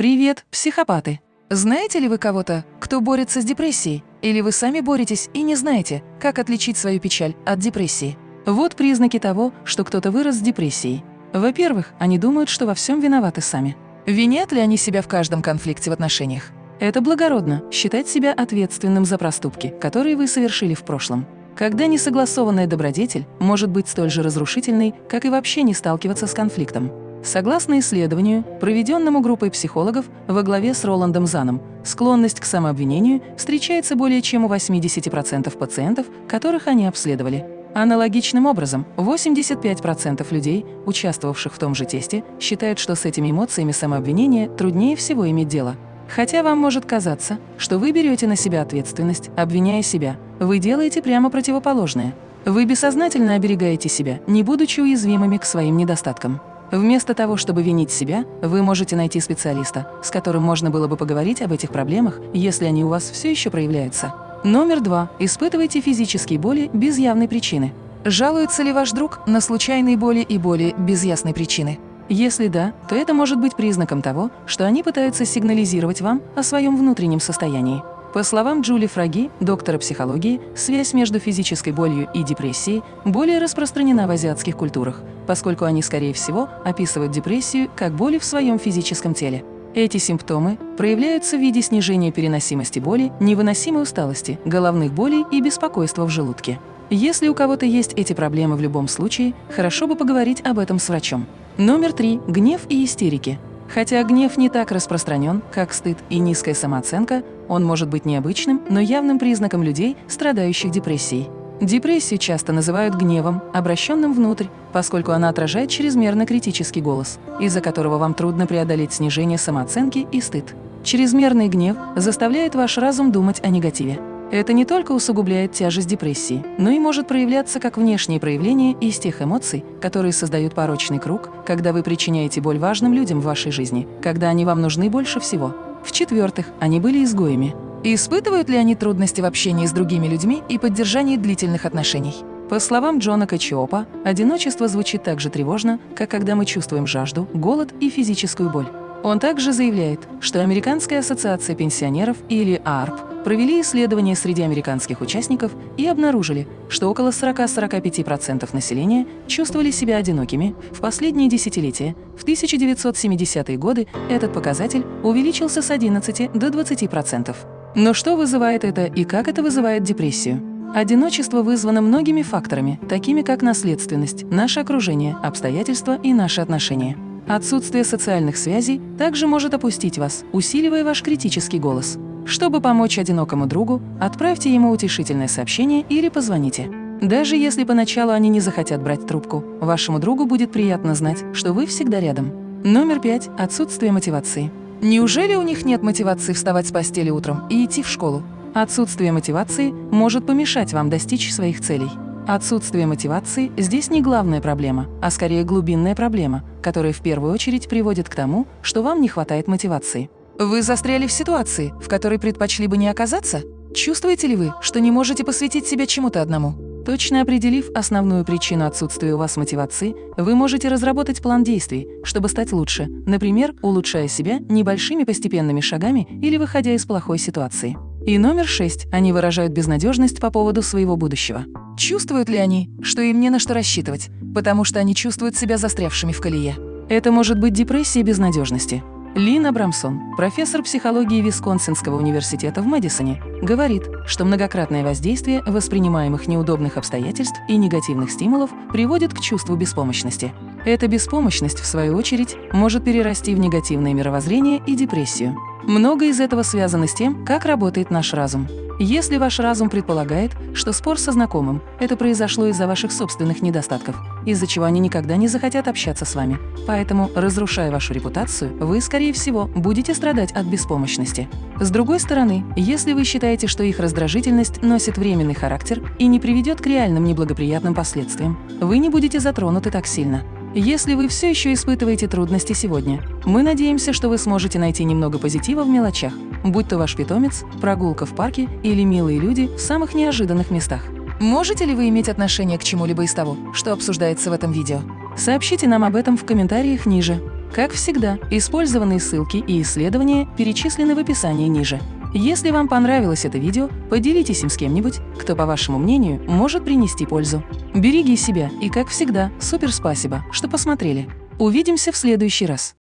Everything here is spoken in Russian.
Привет, психопаты! Знаете ли вы кого-то, кто борется с депрессией? Или вы сами боретесь и не знаете, как отличить свою печаль от депрессии? Вот признаки того, что кто-то вырос с депрессией. Во-первых, они думают, что во всем виноваты сами. Винят ли они себя в каждом конфликте в отношениях? Это благородно – считать себя ответственным за проступки, которые вы совершили в прошлом. Когда несогласованная добродетель может быть столь же разрушительной, как и вообще не сталкиваться с конфликтом. Согласно исследованию, проведенному группой психологов во главе с Роландом Заном, склонность к самообвинению встречается более чем у 80% пациентов, которых они обследовали. Аналогичным образом, 85% людей, участвовавших в том же тесте, считают, что с этими эмоциями самообвинения труднее всего иметь дело. Хотя вам может казаться, что вы берете на себя ответственность, обвиняя себя, вы делаете прямо противоположное. Вы бессознательно оберегаете себя, не будучи уязвимыми к своим недостаткам. Вместо того, чтобы винить себя, вы можете найти специалиста, с которым можно было бы поговорить об этих проблемах, если они у вас все еще проявляются. Номер два. Испытывайте физические боли без явной причины. Жалуется ли ваш друг на случайные боли и боли без ясной причины? Если да, то это может быть признаком того, что они пытаются сигнализировать вам о своем внутреннем состоянии. По словам Джули Фраги, доктора психологии, связь между физической болью и депрессией более распространена в азиатских культурах, поскольку они, скорее всего, описывают депрессию как боли в своем физическом теле. Эти симптомы проявляются в виде снижения переносимости боли, невыносимой усталости, головных болей и беспокойства в желудке. Если у кого-то есть эти проблемы в любом случае, хорошо бы поговорить об этом с врачом. Номер три. Гнев и истерики. Хотя гнев не так распространен, как стыд и низкая самооценка, он может быть необычным, но явным признаком людей, страдающих депрессией. Депрессию часто называют гневом, обращенным внутрь, поскольку она отражает чрезмерно критический голос, из-за которого вам трудно преодолеть снижение самооценки и стыд. Чрезмерный гнев заставляет ваш разум думать о негативе. Это не только усугубляет тяжесть депрессии, но и может проявляться как внешние проявления из тех эмоций, которые создают порочный круг, когда вы причиняете боль важным людям в вашей жизни, когда они вам нужны больше всего. В-четвертых, они были изгоями. И испытывают ли они трудности в общении с другими людьми и поддержании длительных отношений? По словам Джона Качиопа, одиночество звучит так же тревожно, как когда мы чувствуем жажду, голод и физическую боль. Он также заявляет, что Американская ассоциация пенсионеров или ААРП провели исследования среди американских участников и обнаружили, что около 40-45% населения чувствовали себя одинокими в последние десятилетия. В 1970-е годы этот показатель увеличился с 11 до 20%. Но что вызывает это и как это вызывает депрессию? Одиночество вызвано многими факторами, такими как наследственность, наше окружение, обстоятельства и наши отношения. Отсутствие социальных связей также может опустить вас, усиливая ваш критический голос. Чтобы помочь одинокому другу, отправьте ему утешительное сообщение или позвоните. Даже если поначалу они не захотят брать трубку, вашему другу будет приятно знать, что вы всегда рядом. Номер пять. Отсутствие мотивации. Неужели у них нет мотивации вставать с постели утром и идти в школу? Отсутствие мотивации может помешать вам достичь своих целей. Отсутствие мотивации здесь не главная проблема, а скорее глубинная проблема, которая в первую очередь приводит к тому, что вам не хватает мотивации. Вы застряли в ситуации, в которой предпочли бы не оказаться? Чувствуете ли вы, что не можете посвятить себя чему-то одному? Точно определив основную причину отсутствия у вас мотивации, вы можете разработать план действий, чтобы стать лучше, например, улучшая себя небольшими постепенными шагами или выходя из плохой ситуации. И номер шесть. Они выражают безнадежность по поводу своего будущего. Чувствуют ли они, что им не на что рассчитывать, потому что они чувствуют себя застрявшими в колее? Это может быть депрессия безнадежности, Лин Абрамсон, профессор психологии Висконсинского университета в Мэдисоне, говорит, что многократное воздействие воспринимаемых неудобных обстоятельств и негативных стимулов приводит к чувству беспомощности. Эта беспомощность, в свою очередь, может перерасти в негативное мировоззрение и депрессию. Много из этого связано с тем, как работает наш разум. Если ваш разум предполагает, что спор со знакомым – это произошло из-за ваших собственных недостатков, из-за чего они никогда не захотят общаться с вами, поэтому, разрушая вашу репутацию, вы, скорее всего, будете страдать от беспомощности. С другой стороны, если вы считаете, что их раздражительность носит временный характер и не приведет к реальным неблагоприятным последствиям, вы не будете затронуты так сильно. Если вы все еще испытываете трудности сегодня, мы надеемся, что вы сможете найти немного позитива в мелочах, будь то ваш питомец, прогулка в парке или милые люди в самых неожиданных местах. Можете ли вы иметь отношение к чему-либо из того, что обсуждается в этом видео? Сообщите нам об этом в комментариях ниже. Как всегда, использованные ссылки и исследования перечислены в описании ниже. Если вам понравилось это видео, поделитесь им с кем-нибудь, кто, по вашему мнению, может принести пользу. Береги себя и, как всегда, супер спасибо, что посмотрели. Увидимся в следующий раз.